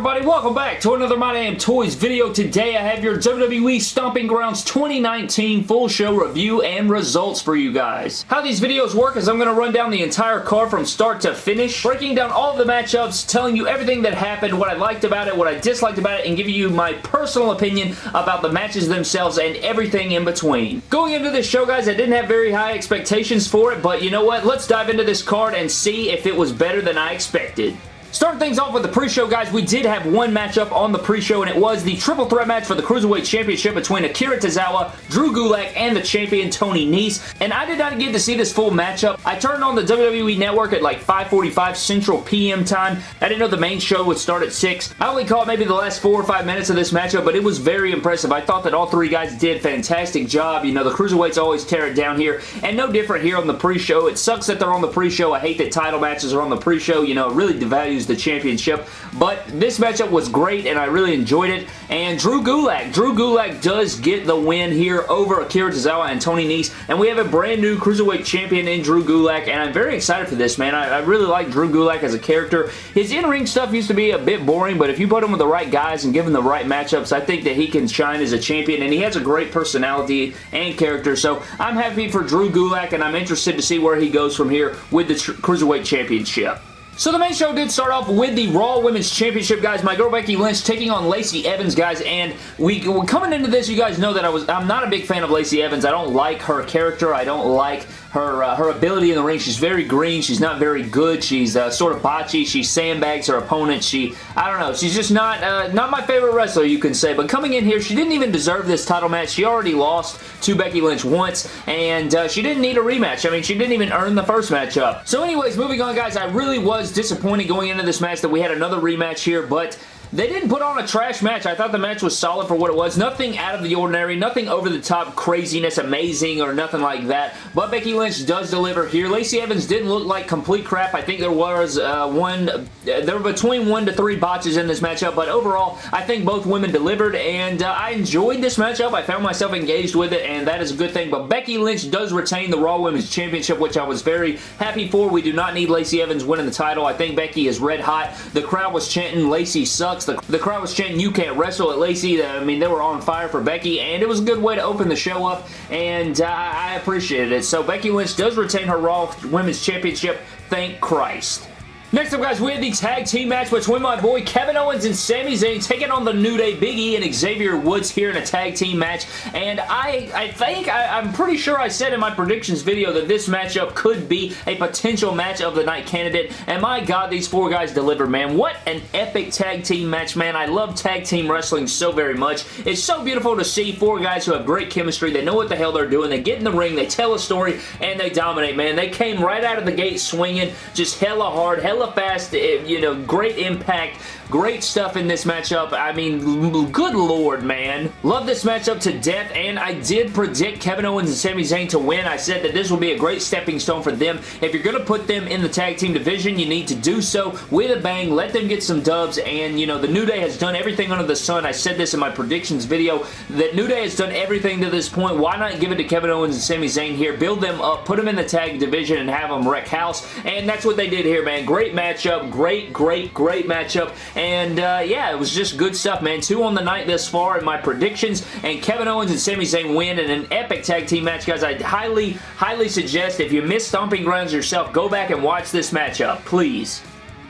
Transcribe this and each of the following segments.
everybody? Welcome back to another My Damn Toys video. Today I have your WWE Stomping Grounds 2019 full show review and results for you guys. How these videos work is I'm going to run down the entire card from start to finish, breaking down all the matchups, telling you everything that happened, what I liked about it, what I disliked about it, and giving you my personal opinion about the matches themselves and everything in between. Going into this show, guys, I didn't have very high expectations for it, but you know what? Let's dive into this card and see if it was better than I expected. Starting things off with the pre-show, guys, we did have one matchup on the pre-show, and it was the triple threat match for the Cruiserweight Championship between Akira Tozawa, Drew Gulak, and the champion Tony Nese, and I did not get to see this full matchup. I turned on the WWE Network at like 5.45 Central PM time. I didn't know the main show would start at 6. I only caught maybe the last 4 or 5 minutes of this matchup, but it was very impressive. I thought that all three guys did fantastic job. You know, the Cruiserweights always tear it down here, and no different here on the pre-show. It sucks that they're on the pre-show. I hate that title matches are on the pre-show. You know, it really devalues the championship but this matchup was great and I really enjoyed it. And Drew Gulak. Drew Gulak does get the win here over Akira Tozawa and Tony Nese. And we have a brand new Cruiserweight champion in Drew Gulak. And I'm very excited for this, man. I, I really like Drew Gulak as a character. His in-ring stuff used to be a bit boring, but if you put him with the right guys and give him the right matchups, I think that he can shine as a champion. And he has a great personality and character. So I'm happy for Drew Gulak, and I'm interested to see where he goes from here with the Cruiserweight Championship. So the main show did start off with the Raw Women's Championship, guys. My girl Becky Lynch taking on Lacey Evans, guys. And we coming into this, you guys know that I was I'm not a big fan of Lacey Evans. I don't like her character. I don't like her uh, her ability in the ring. She's very green. She's not very good. She's uh, sort of botchy. She sandbags her opponent. She, I don't know. She's just not uh, not my favorite wrestler, you can say. But coming in here, she didn't even deserve this title match. She already lost to Becky Lynch once, and uh, she didn't need a rematch. I mean, she didn't even earn the first matchup. So anyways, moving on, guys, I really was disappointed going into this match that we had another rematch here, but they didn't put on a trash match. I thought the match was solid for what it was. Nothing out of the ordinary, nothing over the top craziness, amazing, or nothing like that. But Becky Lynch does deliver here. Lacey Evans didn't look like complete crap. I think there was uh, one, uh, there were between one to three botches in this matchup, but overall, I think both women delivered, and uh, I enjoyed this matchup. I found myself engaged with it, and that is a good thing. But Becky Lynch does retain the Raw Women's Championship, which I was very happy for. We do not need Lacey Evans winning the title. I think Becky is red hot. The crowd was chanting, Lacey sucks The, the crowd was chanting, you can't wrestle at Lacey. I mean, they were on fire for Becky, and it was a good way to open the show up, and uh, I appreciated it. So Becky Lynch does retain her Raw Women's Championship. Thank Christ. Next up, guys, we have the tag team match between my boy Kevin Owens and Sami Zayn taking on the New Day Big E and Xavier Woods here in a tag team match. And I, I think, I, am pretty sure I said in my predictions video that this matchup could be a potential match of the night candidate. And my God, these four guys delivered, man. What an epic tag team match, man. I love tag team wrestling so very much. It's so beautiful to see four guys who have great chemistry. They know what the hell they're doing. They get in the ring, they tell a story, and they dominate, man. They came right out of the gate swinging, just hella hard, hella hella fast, eh, you know, great impact, great stuff in this matchup. I mean, good lord, man. Love this matchup to death, and I did predict Kevin Owens and Sami Zayn to win. I said that this will be a great stepping stone for them. If you're going to put them in the tag team division, you need to do so with a bang. Let them get some dubs, and, you know, the New Day has done everything under the sun. I said this in my predictions video, that New Day has done everything to this point. Why not give it to Kevin Owens and Sami Zayn here? Build them up, put them in the tag division, and have them wreck house, and that's what they did here, man. Great great matchup. Great, great, great matchup. And uh, yeah, it was just good stuff, man. Two on the night thus far in my predictions. And Kevin Owens and Sami Zayn win in an epic tag team match, guys. I highly, highly suggest if you missed Stomping Grounds yourself, go back and watch this matchup, please.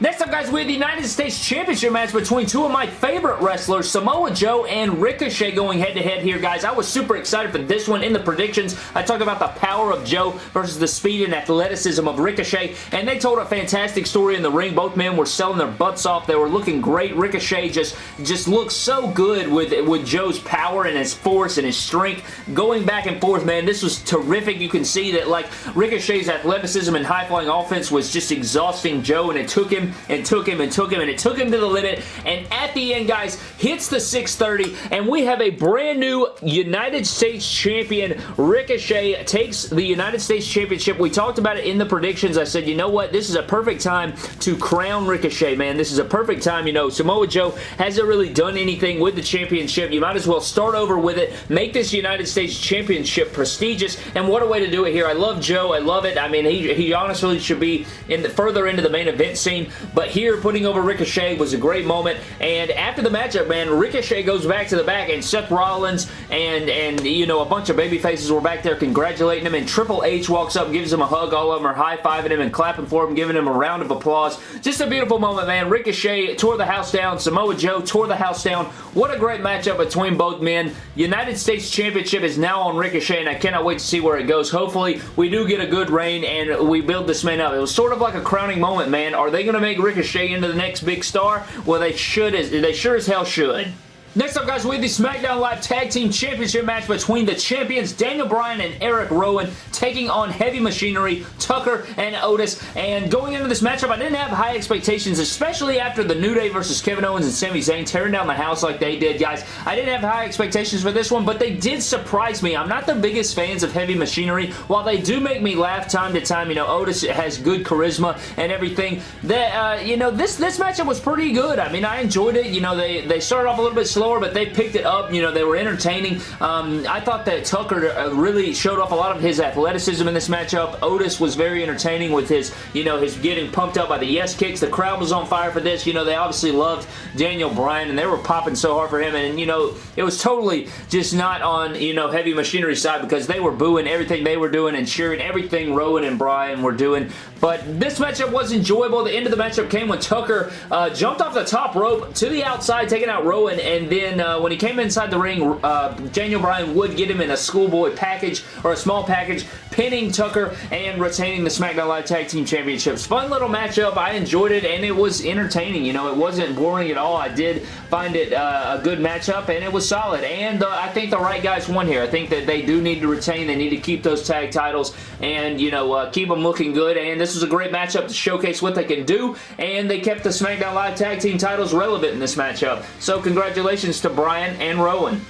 Next up, guys, we have the United States Championship match between two of my favorite wrestlers, Samoa Joe and Ricochet going head-to-head -head here, guys. I was super excited for this one in the predictions. I talked about the power of Joe versus the speed and athleticism of Ricochet, and they told a fantastic story in the ring. Both men were selling their butts off. They were looking great. Ricochet just, just looked so good with, with Joe's power and his force and his strength. Going back and forth, man, this was terrific. You can see that, like, Ricochet's athleticism and high-flying offense was just exhausting Joe, and it took him and took him and took him and it took him to the limit. And at the end guys hits the 630 and we have a brand new United States champion. Ricochet takes the United States championship. We talked about it in the predictions. I said you know what? This is a perfect time to crown Ricochet man. This is a perfect time. You know Samoa Joe hasn't really done anything with the championship. You might as well start over with it. Make this United States championship prestigious. And what a way to do it here. I love Joe. I love it. I mean he, he honestly should be in the further into the main event scene but here putting over Ricochet was a great moment, and after the matchup, man, Ricochet goes back to the back, and Seth Rollins and, and you know, a bunch of baby faces were back there congratulating him, and Triple H walks up, gives him a hug, all of them are high-fiving him and clapping for him, giving him a round of applause. Just a beautiful moment, man. Ricochet tore the house down, Samoa Joe tore the house down. What a great matchup between both men. United States Championship is now on Ricochet, and I cannot wait to see where it goes. Hopefully, we do get a good reign, and we build this man up. It was sort of like a crowning moment, man. Are they going to make Ricochet into the next big star? Well, they should. They sure as hell should. Next up, guys, we have the SmackDown Live Tag Team Championship match between the champions Daniel Bryan and Eric Rowan taking on Heavy Machinery, Tucker, and Otis. And going into this matchup, I didn't have high expectations, especially after the New Day versus Kevin Owens and Sami Zayn tearing down the house like they did, guys. I didn't have high expectations for this one, but they did surprise me. I'm not the biggest fans of Heavy Machinery. While they do make me laugh time to time, you know, Otis has good charisma and everything, that, uh, you know, this, this matchup was pretty good. I mean, I enjoyed it. You know, they, they started off a little bit slow slower, but they picked it up. You know, they were entertaining. Um, I thought that Tucker uh, really showed off a lot of his athleticism in this matchup. Otis was very entertaining with his, you know, his getting pumped up by the yes kicks. The crowd was on fire for this. You know, they obviously loved Daniel Bryan, and they were popping so hard for him. And, you know, it was totally just not on, you know, heavy machinery side because they were booing everything they were doing and cheering everything Rowan and Bryan were doing. But this matchup was enjoyable. The end of the matchup came when Tucker uh, jumped off the top rope to the outside, taking out Rowan, and then uh, when he came inside the ring, uh, Daniel Bryan would get him in a schoolboy package or a small package, pinning Tucker and retaining the SmackDown Live Tag Team Championships. Fun little matchup. I enjoyed it, and it was entertaining. You know, it wasn't boring at all. I did find it uh, a good matchup, and it was solid. And uh, I think the right guys won here. I think that they do need to retain. They need to keep those tag titles and, you know, uh, keep them looking good. And this was a great matchup to showcase what they can do, and they kept the SmackDown Live Tag Team titles relevant in this matchup. So congratulations to Bryan and Rowan.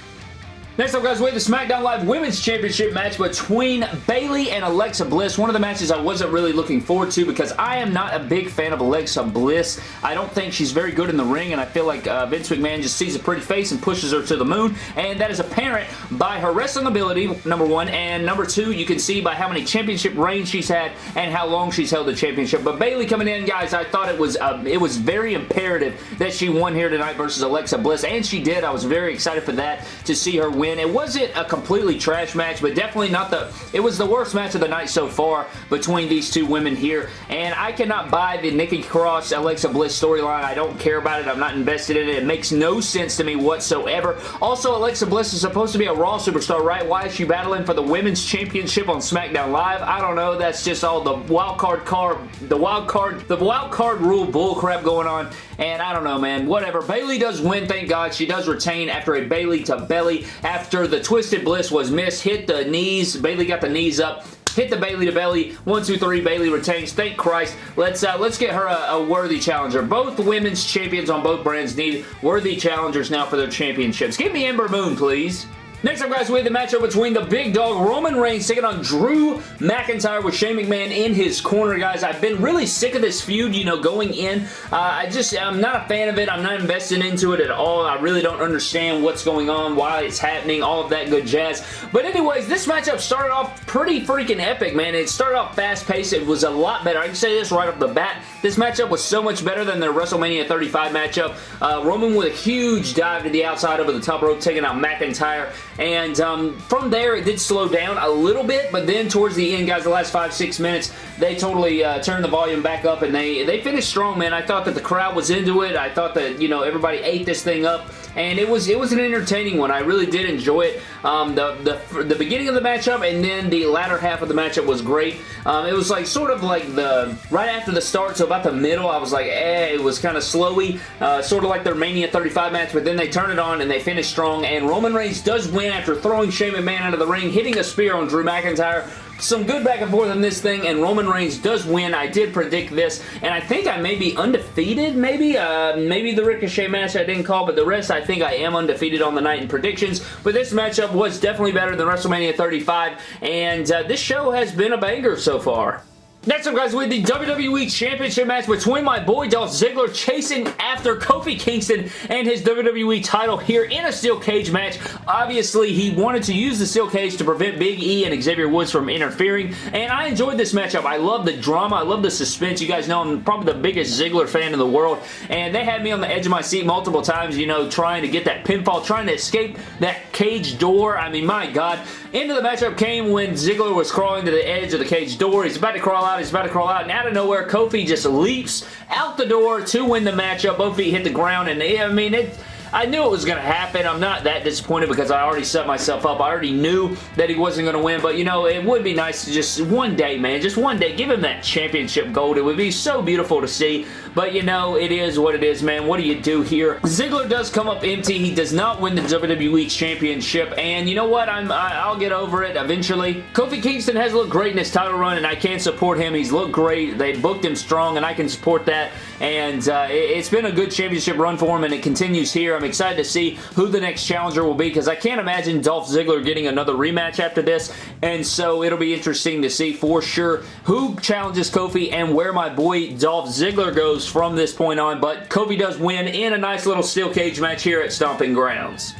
Next up, guys, we have the SmackDown Live Women's Championship match between Bayley and Alexa Bliss. One of the matches I wasn't really looking forward to because I am not a big fan of Alexa Bliss. I don't think she's very good in the ring, and I feel like uh, Vince McMahon just sees a pretty face and pushes her to the moon, and that is apparent by her wrestling ability, number one, and number two, you can see by how many championship reigns she's had and how long she's held the championship. But Bayley coming in, guys, I thought it was uh, it was very imperative that she won here tonight versus Alexa Bliss, and she did. I was very excited for that to see her win. It wasn't a completely trash match, but definitely not the... It was the worst match of the night so far between these two women here, and I cannot buy the Nikki Cross Alexa Bliss storyline. I don't care about it. I'm not invested in it. It makes no sense to me whatsoever. Also, Alexa Bliss is supposed to be a Raw superstar, right? Why is she battling for the Women's Championship on SmackDown Live? I don't know. That's just all the wild card card, the wild card, the wild card rule bullcrap going on, and I don't know, man. Whatever. Bayley does win, thank God. She does retain after a Bayley to belly after the Twisted Bliss was missed. Hit the knees. Bayley got the knees up hit the Bayley to belly. One, two, three. Bayley retains. Thank Christ. Let's uh, let's get her a, a, worthy challenger. Both women's champions on both brands need worthy challengers now for their championships. Give me Ember Moon, please. Next up, guys, we have the matchup between the big dog Roman Reigns taking on Drew McIntyre with Shane McMahon in his corner, guys. I've been really sick of this feud, you know, going in. Uh, I just, I'm not a fan of it. I'm not invested into it at all. I really don't understand what's going on, why it's happening, all of that good jazz. But anyways, this matchup started off pretty freaking epic, man. It started off fast-paced. It was a lot better. I can say this right off the bat. This matchup was so much better than their WrestleMania 35 matchup. Uh, Roman with a huge dive to the outside over the top rope, taking out McIntyre. And um, from there, it did slow down a little bit, but then towards the end, guys, the last five, six minutes, they totally uh, turned the volume back up, and they, they finished strong, man. I thought that the crowd was into it. I thought that, you know, everybody ate this thing up and it was it was an entertaining one. I really did enjoy it. Um, the, the, the beginning of the matchup and then the latter half of the matchup was great. Um, it was like sort of like the right after the start, so about the middle, I was like, eh, it was kind of slowy, uh, sort of like their Mania 35 match, but then they turn it on and they finish strong, and Roman Reigns does win after throwing Shane McMahon out of the ring, hitting a spear on Drew McIntyre, some good back and forth in this thing, and Roman Reigns does win. I did predict this, and I think I may be undefeated, maybe. Uh, maybe the Ricochet match I didn't call, but the rest I think I am undefeated on the night in predictions. But this matchup was definitely better than WrestleMania 35, and uh, this show has been a banger so far. Next up, guys, we have the WWE Championship match between my boy Dolph Ziggler chasing after Kofi Kingston and his WWE title here in a steel cage match. Obviously, he wanted to use the steel cage to prevent Big E and Xavier Woods from interfering, and I enjoyed this matchup. I love the drama. I love the suspense. You guys know I'm probably the biggest Ziggler fan in the world, and they had me on the edge of my seat multiple times, you know, trying to get that pinfall, trying to escape that cage door. I mean, my God. Into the matchup came when Ziggler was crawling to the edge of the cage door. He's about to crawl out. He's about to crawl out. And out of nowhere, Kofi just leaps out the door to win the matchup. Both feet hit the ground. And I mean, it I knew it was going to happen. I'm not that disappointed because I already set myself up. I already knew that he wasn't going to win, but you know, it would be nice to just one day, man, just one day, give him that championship gold. It would be so beautiful to see, but you know, it is what it is, man. What do you do here? Ziggler does come up empty. He does not win the WWE Championship, and you know what? I'm, I, will get over it eventually. Kofi Kingston has looked great in his title run, and I can support him. He's looked great. They booked him strong, and I can support that, and uh, it, it's been a good championship run for him, and it continues here. I'm excited to see who the next challenger will be because I can't imagine Dolph Ziggler getting another rematch after this, and so it'll be interesting to see for sure who challenges Kofi and where my boy Dolph Ziggler goes from this point on, but Kofi does win in a nice little steel cage match here at Stomping Grounds.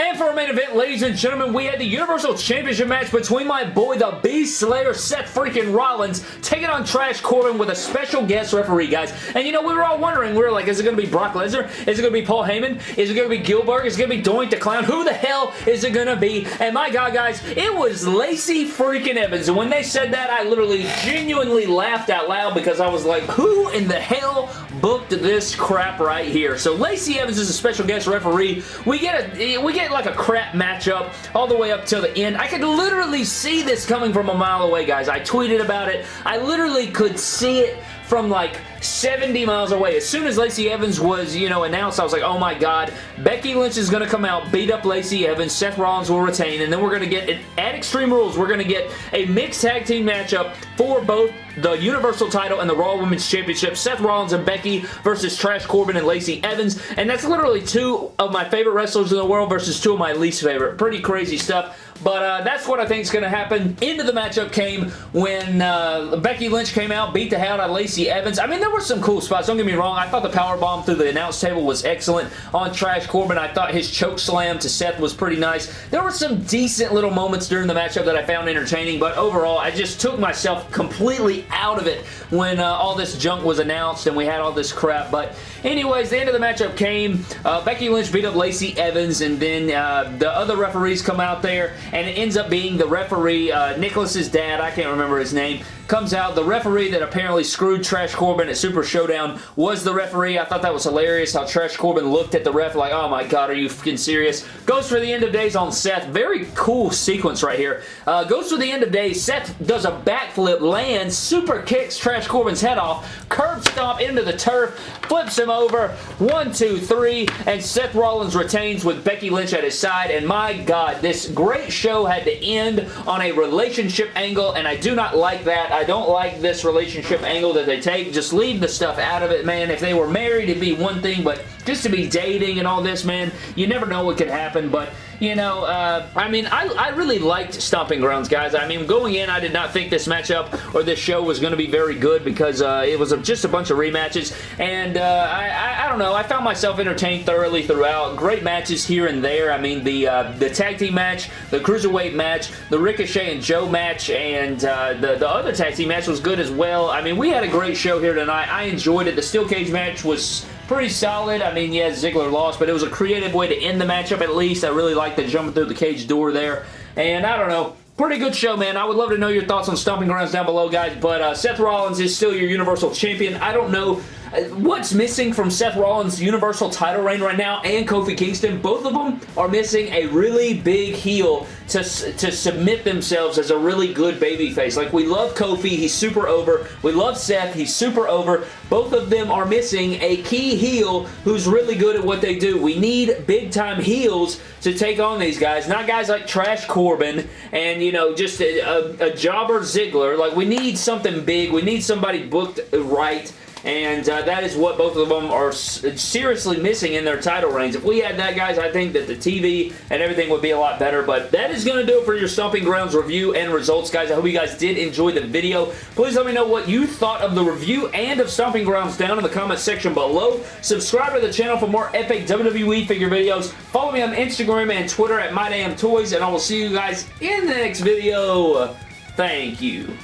And for our main event, ladies and gentlemen, we had the Universal Championship match between my boy, the Beast Slayer, Seth freaking Rollins, taking on Trash Corbin with a special guest referee, guys. And you know, we were all wondering, we were like, is it going to be Brock Lesnar? Is it going to be Paul Heyman? Is it going to be Gillberg? Is it going to be Doink the Clown? Who the hell is it going to be? And my God, guys, it was Lacey freaking Evans. And when they said that, I literally genuinely laughed out loud because I was like, who in the hell booked this crap right here? So Lacey Evans is a special guest referee. We get a, we get like a crap matchup all the way up till the end. I could literally see this coming from a mile away, guys. I tweeted about it. I literally could see it from like 70 miles away. As soon as Lacey Evans was, you know, announced, I was like, oh my god, Becky Lynch is going to come out, beat up Lacey Evans, Seth Rollins will retain, and then we're going to get, at Extreme Rules, we're going to get a mixed tag team matchup for both the Universal title and the Raw Women's Championship. Seth Rollins and Becky versus Trash Corbin and Lacey Evans, and that's literally two of my favorite wrestlers in the world versus two of my least favorite. Pretty crazy stuff. But uh, that's what I think is going to happen. Into the matchup came when uh, Becky Lynch came out, beat the hell out of Lacey Evans. I mean, there were some cool spots. Don't get me wrong. I thought the power bomb through the announce table was excellent on Trash Corbin. I thought his choke slam to Seth was pretty nice. There were some decent little moments during the matchup that I found entertaining, but overall, I just took myself completely out of it when uh, all this junk was announced and we had all this crap. But anyways, the end of the matchup came. Uh, Becky Lynch beat up Lacey Evans, and then uh, the other referees come out there and it ends up being the referee, uh, Nicholas's dad, I can't remember his name, comes out. The referee that apparently screwed Trash Corbin at Super Showdown was the referee. I thought that was hilarious how Trash Corbin looked at the ref like, oh my god, are you fucking serious? Goes for the end of days on Seth. Very cool sequence right here. Uh, goes for the end of days. Seth does a backflip, lands, super kicks Trash Corbin's head off, curb stomp into the turf, flips him over. One, two, three, and Seth Rollins retains with Becky Lynch at his side. And my god, this great show had to end on a relationship angle, and I do not like that. I don't like this relationship angle that they take. Just leave the stuff out of it, man. If they were married, it'd be one thing, but just to be dating and all this, man, you never know what could happen, but you know, uh, I mean, I, I really liked Stomping Grounds, guys. I mean, going in, I did not think this matchup or this show was going to be very good because uh, it was just a bunch of rematches, and uh, I, I, I, don't know, I found myself entertained thoroughly throughout. Great matches here and there. I mean, the uh, the tag team match, the Cruiserweight match, the Ricochet and Joe match, and uh, the, the other tag team match was good as well. I mean, we had a great show here tonight. I enjoyed it. The Steel Cage match was pretty solid. I mean, yeah, Ziggler lost, but it was a creative way to end the matchup at least. I really liked the jumping through the cage door there. And I don't know, Pretty good show, man. I would love to know your thoughts on Stomping Grounds down below, guys. But uh, Seth Rollins is still your Universal Champion. I don't know What's missing from Seth Rollins' Universal title reign right now and Kofi Kingston, both of them are missing a really big heel to, to submit themselves as a really good babyface. Like, we love Kofi, he's super over. We love Seth, he's super over. Both of them are missing a key heel who's really good at what they do. We need big-time heels to take on these guys, not guys like Trash Corbin and, you know, just a, a, a jobber Ziggler. Like, we need something big. We need somebody booked right and uh, that is what both of them are seriously missing in their title reigns. If we had that, guys, I think that the TV and everything would be a lot better, but that is going to do it for your Stomping Grounds review and results, guys. I hope you guys did enjoy the video. Please let me know what you thought of the review and of Stomping Grounds down in the comment section below. Subscribe to the channel for more epic WWE figure videos. Follow me on Instagram and Twitter at MyDamnToys, and I will see you guys in the next video. Thank you.